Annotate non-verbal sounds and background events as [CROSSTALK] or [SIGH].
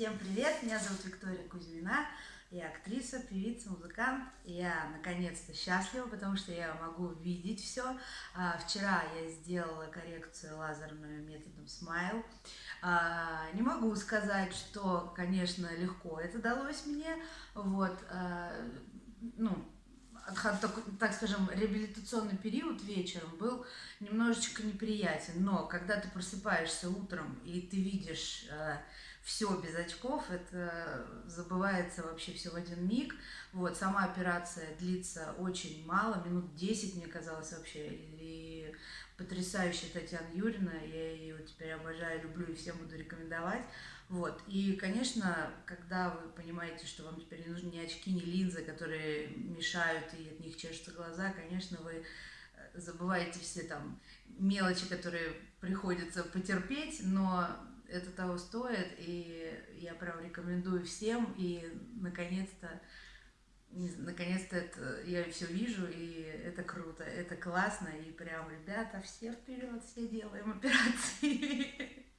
Всем привет, меня зовут Виктория Кузьмина, я актриса, певица, музыкант. Я наконец-то счастлива, потому что я могу видеть все. А, вчера я сделала коррекцию лазерную методом Smile. А, не могу сказать, что, конечно, легко это далось мне. Вот, а, ну, так скажем, реабилитационный период вечером был немножечко неприятен, но когда ты просыпаешься утром и ты видишь э, все без очков, это забывается вообще все в один миг. Вот, сама операция длится очень мало, минут 10, мне казалось вообще, потрясающая Татьяна Юрина, я ее теперь обожаю, люблю и всем буду рекомендовать. Вот. И, конечно, когда вы понимаете, что вам теперь не нужны ни очки, ни линзы, которые мешают и от них чешутся глаза, конечно, вы э, забываете все там мелочи, которые приходится потерпеть, но это того стоит, и я прям рекомендую всем, и наконец-то наконец-то это, я все вижу, и это круто, это классно, и прям, ребята, все вперед, все делаем операции. [LAUGHS]